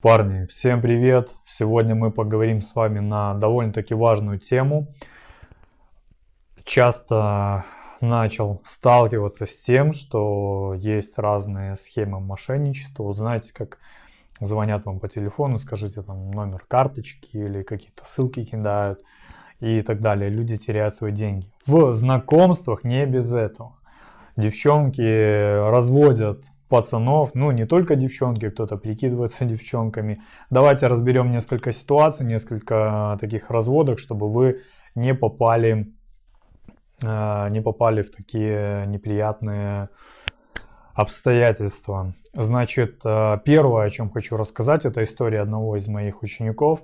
Парни, всем привет! Сегодня мы поговорим с вами на довольно-таки важную тему. Часто начал сталкиваться с тем, что есть разные схемы мошенничества. Вот знаете, как звонят вам по телефону, скажите там номер карточки или какие-то ссылки кидают и так далее. Люди теряют свои деньги. В знакомствах не без этого. Девчонки разводят пацанов, ну не только девчонки, кто-то прикидывается девчонками. Давайте разберем несколько ситуаций, несколько таких разводок, чтобы вы не попали, э, не попали в такие неприятные обстоятельства. Значит, э, первое, о чем хочу рассказать, это история одного из моих учеников.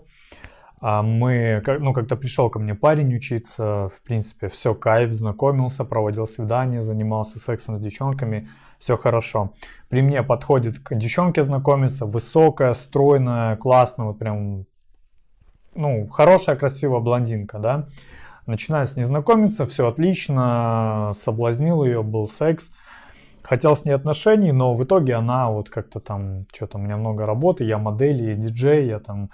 А мы, ну, как-то пришел ко мне парень учиться, в принципе, все кайф, знакомился, проводил свидание, занимался сексом с девчонками, все хорошо. При мне подходит к девчонке знакомиться, высокая, стройная, классная, вот прям, ну, хорошая, красивая блондинка, да. Начинаю с ней знакомиться, все отлично, соблазнил ее, был секс. Хотел с ней отношений, но в итоге она вот как-то там, что-то у меня много работы, я модель, я диджей, я там,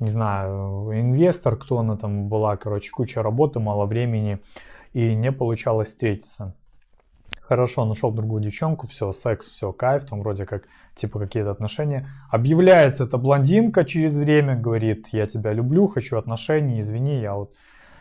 не знаю, инвестор, кто она там была, короче, куча работы, мало времени, и не получалось встретиться. Хорошо, нашел другую девчонку, все, секс, все, кайф, там вроде как, типа какие-то отношения. Объявляется эта блондинка через время, говорит, я тебя люблю, хочу отношений, извини, я вот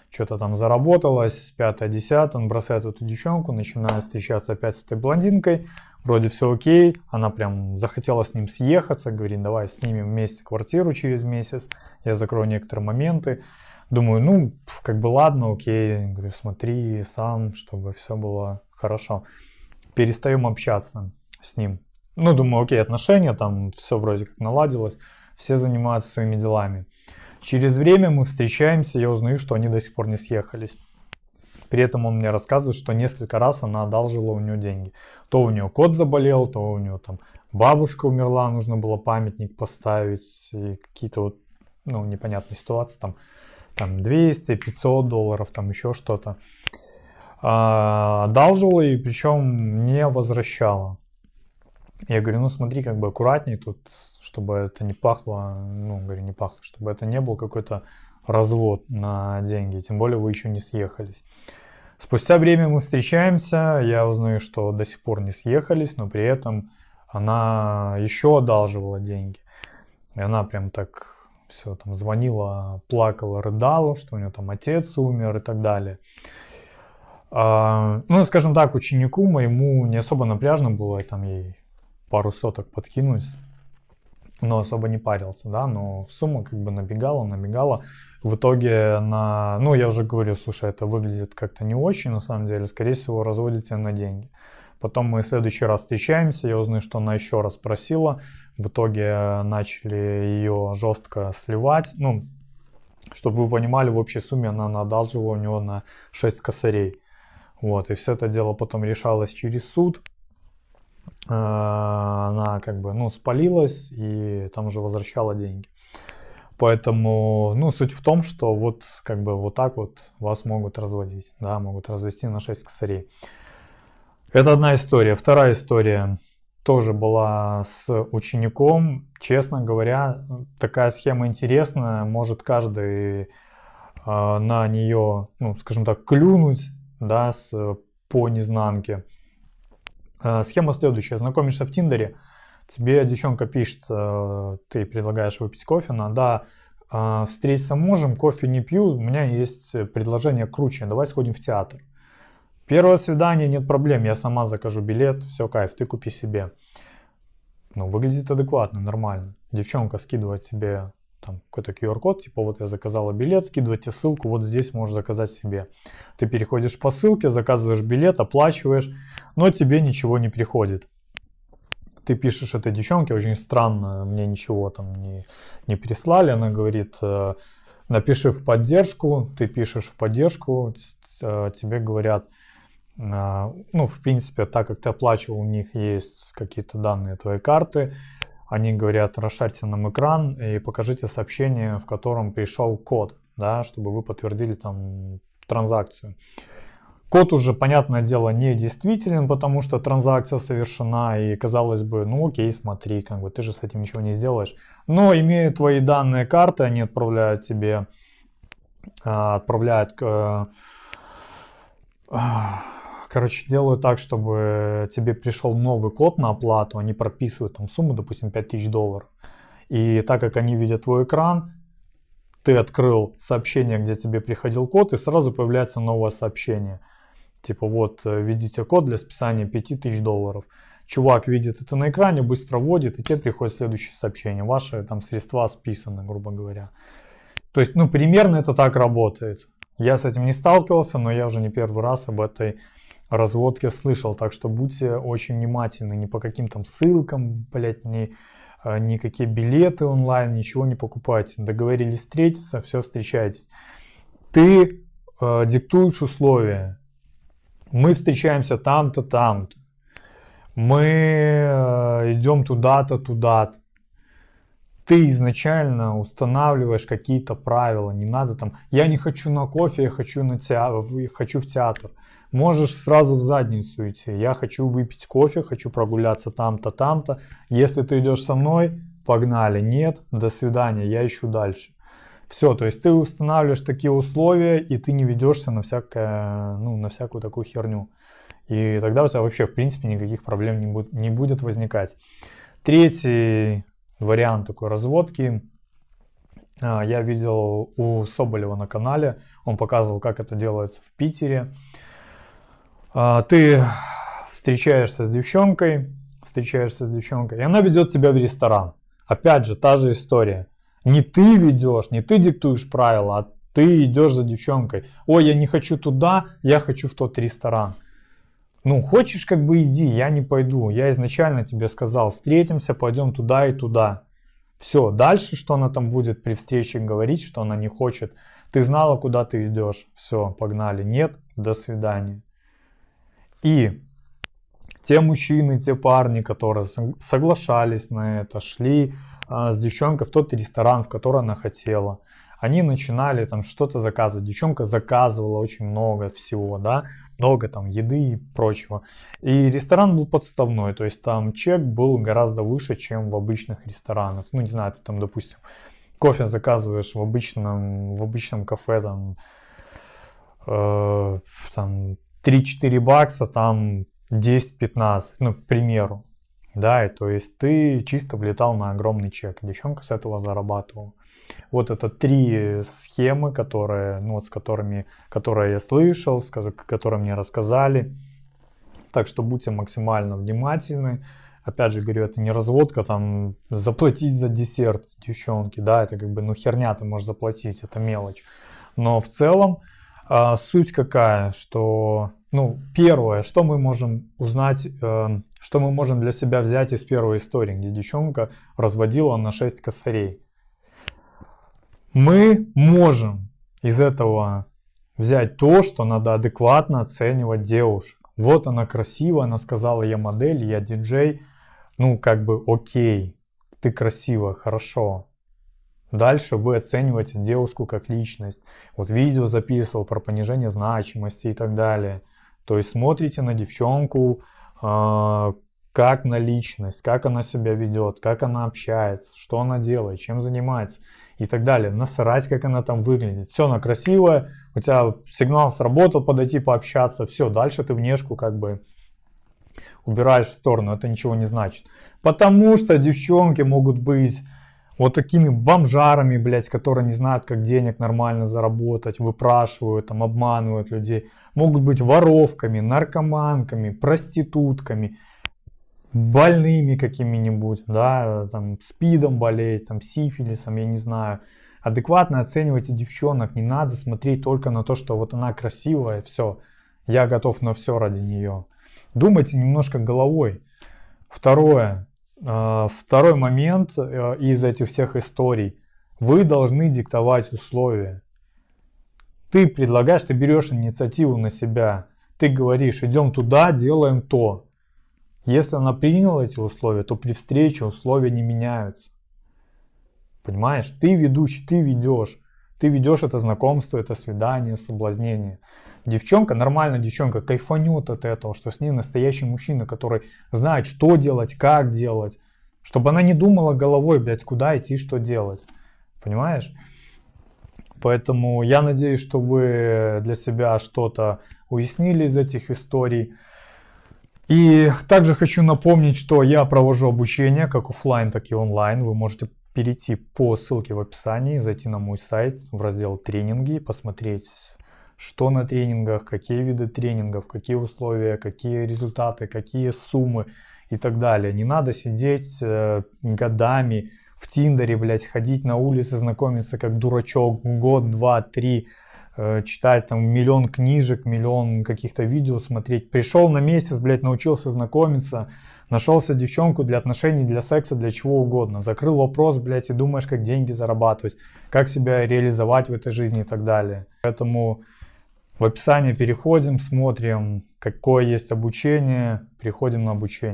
что-то там заработалась, пятое, десятое, он бросает эту девчонку, начинает встречаться опять с этой блондинкой, вроде все окей, она прям захотела с ним съехаться, говорит, давай снимем вместе квартиру через месяц, я закрою некоторые моменты. Думаю, ну, как бы ладно, окей, говорю, смотри сам, чтобы все было хорошо. Перестаем общаться с ним. Ну, думаю, окей, отношения, там все вроде как наладилось, все занимаются своими делами. Через время мы встречаемся, я узнаю, что они до сих пор не съехались. При этом он мне рассказывает, что несколько раз она одалжила у него деньги. То у нее кот заболел, то у нее там бабушка умерла, нужно было памятник поставить, и какие-то вот, ну, непонятные ситуации, там, там 200, 500 долларов, там еще что-то одалживала и причем не возвращала. Я говорю, ну смотри, как бы аккуратней тут, чтобы это не пахло, ну, говорю, не пахло, чтобы это не был какой-то развод на деньги, тем более вы еще не съехались. Спустя время мы встречаемся, я узнаю, что до сих пор не съехались, но при этом она еще одалживала деньги. И она прям так все там звонила, плакала, рыдала, что у нее там отец умер и так далее. А, ну, скажем так, ученику моему не особо напряжно было там ей пару соток подкинуть, но особо не парился, да, но сумма как бы набегала, набегала. В итоге на, ну, я уже говорю, слушай, это выглядит как-то не очень, на самом деле, скорее всего, разводите на деньги. Потом мы в следующий раз встречаемся, я узнаю, что она еще раз просила. В итоге начали ее жестко сливать. Ну, чтобы вы понимали, в общей сумме она одалживала у него на 6 косарей. Вот, и все это дело потом решалось через суд. А, она как бы, ну, спалилась и там уже возвращала деньги. Поэтому, ну, суть в том, что вот как бы вот так вот вас могут разводить, да, могут развести на 6 косарей. Это одна история. Вторая история тоже была с учеником. Честно говоря, такая схема интересная. Может каждый э, на нее, ну, скажем так, клюнуть да, с, по незнанке. Э, схема следующая. Знакомишься в Тиндере, тебе девчонка пишет, э, ты предлагаешь выпить кофе, она, да, э, встретиться можем, кофе не пью, у меня есть предложение круче, давай сходим в театр. Первое свидание, нет проблем, я сама закажу билет, все, кайф, ты купи себе. Ну, выглядит адекватно, нормально. Девчонка скидывает себе там какой-то QR-код, типа вот я заказала билет, скидывайте ссылку, вот здесь можешь заказать себе. Ты переходишь по ссылке, заказываешь билет, оплачиваешь, но тебе ничего не приходит. Ты пишешь этой девчонке, очень странно, мне ничего там не, не прислали, она говорит, э, напиши в поддержку, ты пишешь в поддержку, э, тебе говорят, э, ну, в принципе, так как ты оплачивал, у них есть какие-то данные твоей карты, они говорят, расшарьте нам экран и покажите сообщение, в котором пришел код, да, чтобы вы подтвердили там транзакцию. Код уже, понятное дело, не действителен, потому что транзакция совершена, и казалось бы, ну окей, смотри, как бы ты же с этим ничего не сделаешь. Но имея твои данные карты, они отправляют тебе, а, отправляют, а, короче, делают так, чтобы тебе пришел новый код на оплату, они прописывают там сумму, допустим, 5000 долларов. И так как они видят твой экран, ты открыл сообщение, где тебе приходил код, и сразу появляется новое сообщение – Типа вот, э, введите код для списания 5000 долларов. Чувак видит это на экране, быстро вводит, и тебе приходит следующее сообщение. Ваши там средства списаны, грубо говоря. То есть, ну, примерно это так работает. Я с этим не сталкивался, но я уже не первый раз об этой разводке слышал. Так что будьте очень внимательны. Ни по каким там ссылкам, блядь, ни, э, никакие билеты онлайн, ничего не покупайте. Договорились встретиться, все, встречайтесь. Ты э, диктуешь условия мы встречаемся там-то, там-то, мы э, идем туда-то, туда-то. Ты изначально устанавливаешь какие-то правила, не надо там, я не хочу на кофе, я хочу, на театр, хочу в театр. Можешь сразу в задницу идти, я хочу выпить кофе, хочу прогуляться там-то, там-то. Если ты идешь со мной, погнали, нет, до свидания, я ищу дальше. Все, то есть ты устанавливаешь такие условия, и ты не ведешься на, всякое, ну, на всякую такую херню. И тогда у тебя вообще, в принципе, никаких проблем не будет, не будет возникать. Третий вариант такой разводки. А, я видел у Соболева на канале. Он показывал, как это делается в Питере. А, ты встречаешься с девчонкой, встречаешься с девчонкой, и она ведет тебя в ресторан. Опять же, та же история. Не ты ведешь, не ты диктуешь правила, а ты идешь за девчонкой. Ой, я не хочу туда, я хочу в тот ресторан. Ну, хочешь, как бы иди, я не пойду. Я изначально тебе сказал, встретимся, пойдем туда и туда. Все, дальше, что она там будет при встрече говорить, что она не хочет. Ты знала, куда ты идешь. Все, погнали. Нет, до свидания. И те мужчины, те парни, которые соглашались на это, шли с девчонкой в тот ресторан, в который она хотела. Они начинали там что-то заказывать. Девчонка заказывала очень много всего, да, много там еды и прочего. И ресторан был подставной, то есть там чек был гораздо выше, чем в обычных ресторанах. Ну, не знаю, ты там, допустим, кофе заказываешь в обычном, в обычном кафе, там, э, там 3-4 бакса, там 10-15, ну, к примеру. Да, и то есть ты чисто влетал на огромный чек. Девчонка с этого зарабатывала. Вот это три схемы, которые, ну, вот с которыми, которые я слышал, с которыми мне рассказали. Так что будьте максимально внимательны. Опять же говорю, это не разводка, там заплатить за десерт девчонки, да, это как бы, ну херня ты можешь заплатить, это мелочь. Но в целом а, суть какая, что, ну, первое, что мы можем узнать, э, что мы можем для себя взять из первой истории, где девчонка разводила на 6 косарей. Мы можем из этого взять то, что надо адекватно оценивать девушек. Вот она красивая, она сказала, я модель, я диджей, ну, как бы, окей, ты красивая, хорошо, Дальше вы оцениваете девушку как личность. Вот видео записывал про понижение значимости и так далее. То есть смотрите на девчонку как на личность, как она себя ведет, как она общается, что она делает, чем занимается и так далее. Насрать, как она там выглядит. Все, она красивая, у тебя сигнал сработал, подойти пообщаться. Все, дальше ты внешку как бы убираешь в сторону, это ничего не значит. Потому что девчонки могут быть вот такими бомжарами, блядь, которые не знают, как денег нормально заработать, выпрашивают, там, обманывают людей. Могут быть воровками, наркоманками, проститутками, больными какими-нибудь, да, там, спидом болеть, там, сифилисом, я не знаю. Адекватно оценивайте девчонок, не надо смотреть только на то, что вот она красивая, все, я готов на все ради нее. Думайте немножко головой. Второе, второй момент э, из этих всех историй. Вы должны диктовать условия. Ты предлагаешь, ты берешь инициативу на себя. Ты говоришь, идем туда, делаем то. Если она приняла эти условия, то при встрече условия не меняются. Понимаешь? Ты ведущий, ты ведешь. Ты ведешь это знакомство, это свидание, соблазнение. Девчонка, нормальная девчонка, кайфанет от этого, что с ней настоящий мужчина, который знает, что делать, как делать. Чтобы она не думала головой, блядь, куда идти, что делать. Понимаешь? Поэтому я надеюсь, что вы для себя что-то уяснили из этих историй. И также хочу напомнить, что я провожу обучение как офлайн, так и онлайн. Вы можете перейти по ссылке в описании, зайти на мой сайт в раздел тренинги, посмотреть, что на тренингах, какие виды тренингов, какие условия, какие результаты, какие суммы и так далее. Не надо сидеть э, годами в Тиндере, блядь, ходить на улице, знакомиться как дурачок год, два, три, э, читать там миллион книжек, миллион каких-то видео смотреть. Пришел на месяц, блядь, научился знакомиться, нашелся девчонку для отношений, для секса, для чего угодно. Закрыл вопрос, блядь, и думаешь, как деньги зарабатывать, как себя реализовать в этой жизни и так далее. Поэтому в описании переходим, смотрим, какое есть обучение, переходим на обучение.